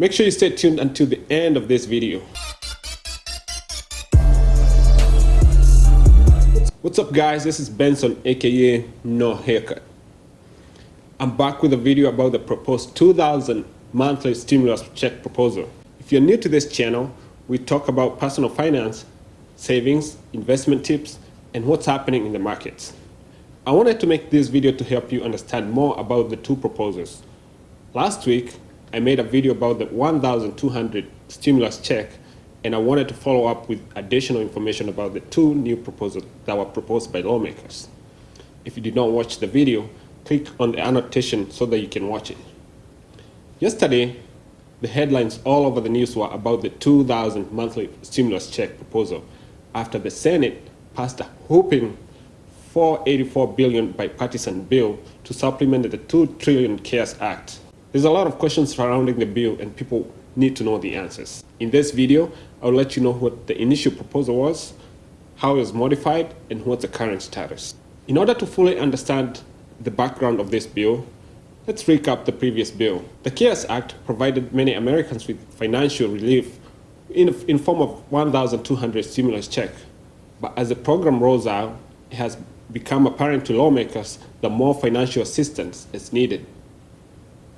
Make sure you stay tuned until the end of this video. What's up guys, this is Benson aka No Haircut. I'm back with a video about the proposed 2000 monthly stimulus check proposal. If you're new to this channel, we talk about personal finance, savings, investment tips, and what's happening in the markets. I wanted to make this video to help you understand more about the two proposals. Last week, I made a video about the 1,200 stimulus check and I wanted to follow up with additional information about the two new proposals that were proposed by lawmakers. If you did not watch the video, click on the annotation so that you can watch it. Yesterday, the headlines all over the news were about the 2,000 monthly stimulus check proposal after the Senate passed a whopping 484 billion bipartisan bill to supplement the 2 trillion CARES Act. There's a lot of questions surrounding the bill and people need to know the answers. In this video, I'll let you know what the initial proposal was, how it was modified, and what's the current status. In order to fully understand the background of this bill, let's recap the previous bill. The CARES Act provided many Americans with financial relief in, in form of 1,200 stimulus check. But as the program rolls out, it has become apparent to lawmakers that more financial assistance is needed.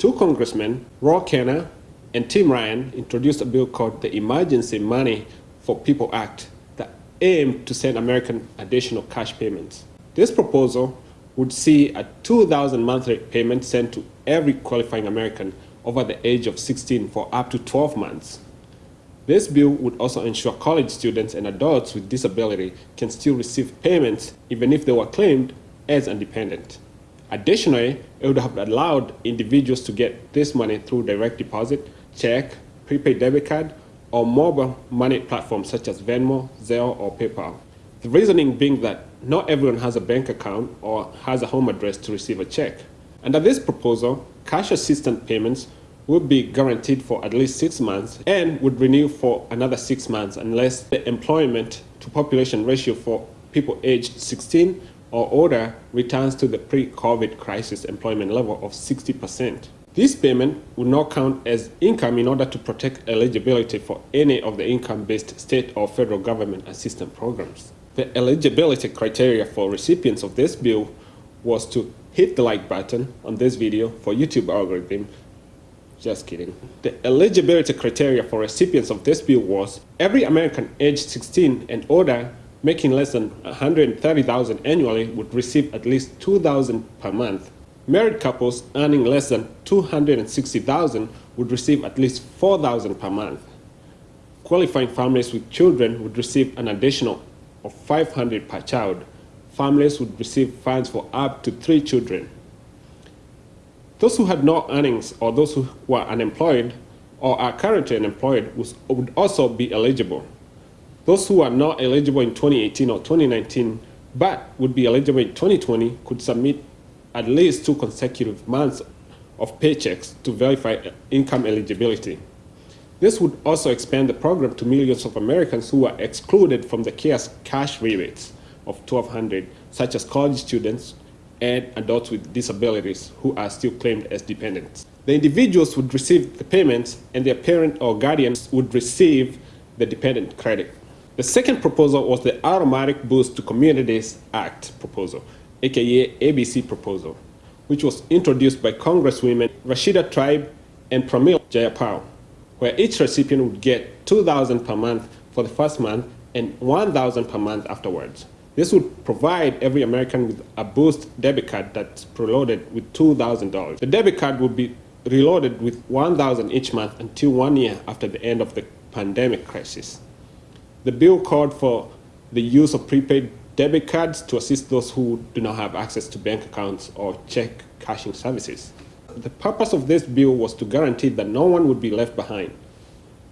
Two congressmen, Ro Khanna and Tim Ryan, introduced a bill called the Emergency Money for People Act that aimed to send Americans additional cash payments. This proposal would see a 2,000 monthly payment sent to every qualifying American over the age of 16 for up to 12 months. This bill would also ensure college students and adults with disability can still receive payments even if they were claimed as independent. Additionally, it would have allowed individuals to get this money through direct deposit, check, prepaid debit card, or mobile money platforms such as Venmo, Zelle, or PayPal. The reasoning being that not everyone has a bank account or has a home address to receive a check. Under this proposal, cash assistance payments would be guaranteed for at least six months and would renew for another six months unless the employment to population ratio for people aged 16 or older returns to the pre-COVID crisis employment level of 60%. This payment would not count as income in order to protect eligibility for any of the income-based state or federal government assistance programs. The eligibility criteria for recipients of this bill was to hit the like button on this video for YouTube algorithm. Just kidding. The eligibility criteria for recipients of this bill was every American aged 16 and older making less than 130,000 annually would receive at least 2,000 per month. Married couples earning less than 260,000 would receive at least 4,000 per month. Qualifying families with children would receive an additional of 500 per child. Families would receive funds for up to three children. Those who had no earnings or those who were unemployed or are currently unemployed would also be eligible. Those who are not eligible in 2018 or 2019 but would be eligible in 2020 could submit at least two consecutive months of paychecks to verify income eligibility. This would also expand the program to millions of Americans who are excluded from the CARES cash rebates of 1200 such as college students and adults with disabilities who are still claimed as dependents. The individuals would receive the payments and their parent or guardians would receive the dependent credit. The second proposal was the Automatic Boost to Communities Act proposal, aka ABC proposal, which was introduced by Congresswomen Rashida Tlaib and Pramila Jayapal, where each recipient would get 2000 per month for the first month and 1000 per month afterwards. This would provide every American with a Boost debit card that's preloaded with $2,000. The debit card would be reloaded with 1000 each month until one year after the end of the pandemic crisis. The bill called for the use of prepaid debit cards to assist those who do not have access to bank accounts or check cashing services. The purpose of this bill was to guarantee that no one would be left behind.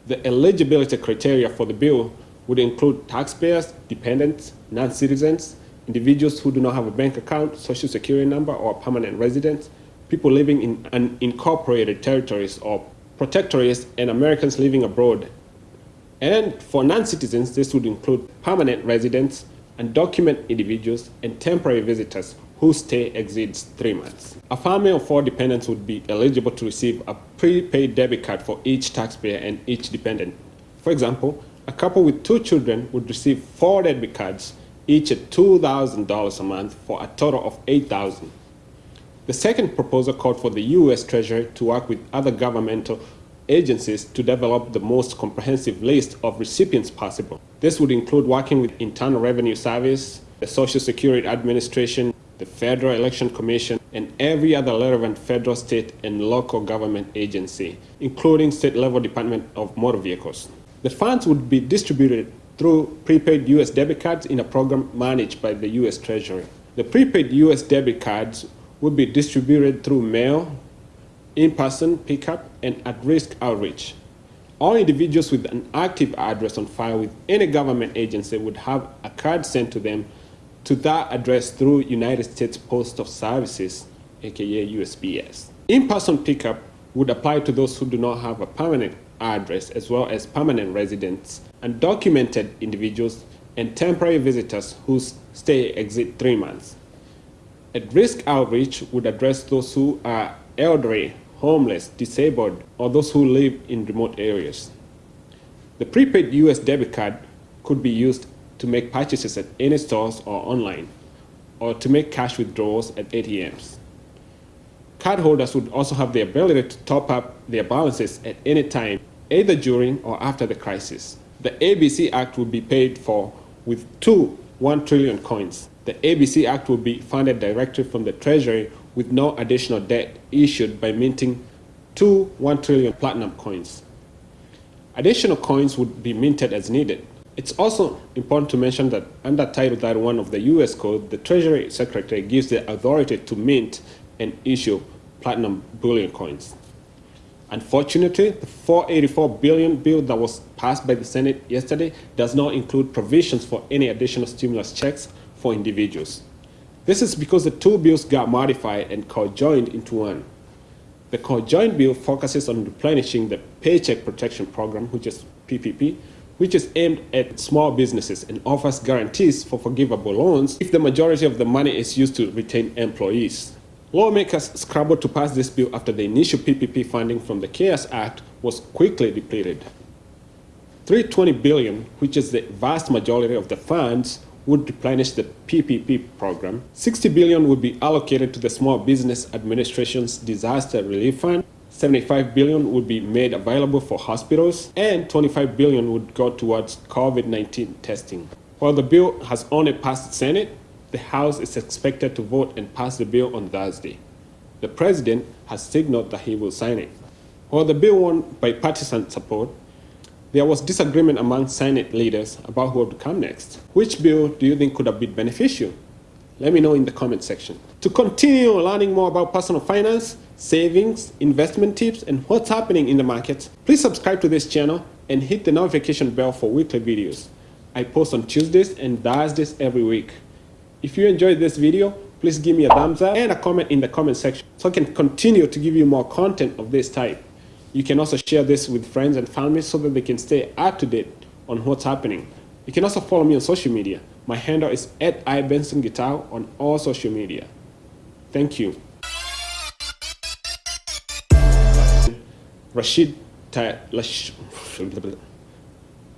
The eligibility criteria for the bill would include taxpayers, dependents, non-citizens, individuals who do not have a bank account, social security number, or permanent residence, people living in unincorporated territories or protectorates, and Americans living abroad and for non-citizens, this would include permanent residents, undocumented individuals, and temporary visitors whose stay exceeds three months. A family of four dependents would be eligible to receive a prepaid debit card for each taxpayer and each dependent. For example, a couple with two children would receive four debit cards, each at $2,000 a month for a total of 8,000. The second proposal called for the U.S. Treasury to work with other governmental agencies to develop the most comprehensive list of recipients possible. This would include working with Internal Revenue Service, the Social Security Administration, the Federal Election Commission, and every other relevant federal, state, and local government agency, including state-level Department of Motor Vehicles. The funds would be distributed through prepaid U.S. debit cards in a program managed by the U.S. Treasury. The prepaid U.S. debit cards would be distributed through mail, in-person pickup, and at-risk outreach. All individuals with an active address on file with any government agency would have a card sent to them to that address through United States Post Postal Services, aka USPS. In-person pickup would apply to those who do not have a permanent address as well as permanent residents, undocumented individuals, and temporary visitors whose stay exceeds three months. At-risk outreach would address those who are elderly, homeless, disabled, or those who live in remote areas. The prepaid US debit card could be used to make purchases at any stores or online, or to make cash withdrawals at ATMs. Cardholders would also have the ability to top up their balances at any time, either during or after the crisis. The ABC Act would be paid for with two 1 trillion coins. The ABC Act will be funded directly from the Treasury with no additional debt issued by minting two 1 trillion platinum coins. Additional coins would be minted as needed. It's also important to mention that under Title 31 of the U.S. Code, the Treasury Secretary gives the authority to mint and issue platinum bullion coins. Unfortunately, the 484 billion bill that was passed by the Senate yesterday does not include provisions for any additional stimulus checks for individuals. This is because the two bills got modified and co-joined into one. The co-joined bill focuses on replenishing the Paycheck Protection Program, which is PPP, which is aimed at small businesses and offers guarantees for forgivable loans if the majority of the money is used to retain employees. Lawmakers scrambled to pass this bill after the initial PPP funding from the CARES Act was quickly depleted. 320 billion, which is the vast majority of the funds, would replenish the PPP program. 60 billion would be allocated to the Small Business Administration's Disaster Relief Fund 75 billion would be made available for hospitals and 25 billion would go towards COVID-19 testing. While the bill has only passed the Senate, the House is expected to vote and pass the bill on Thursday. The president has signaled that he will sign it. While the bill won bipartisan support, there was disagreement among Senate leaders about who would come next. Which bill do you think could have been beneficial? Let me know in the comment section. To continue learning more about personal finance, savings, investment tips, and what's happening in the markets, please subscribe to this channel and hit the notification bell for weekly videos. I post on Tuesdays and Thursdays every week. If you enjoyed this video, please give me a thumbs up and a comment in the comment section so I can continue to give you more content of this type. You can also share this with friends and family so that they can stay up to date on what's happening. You can also follow me on social media. My handle is at iBensonGuitar on all social media. Thank you. Rashid,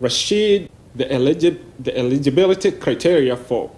Rashid, the, eligi the eligibility criteria for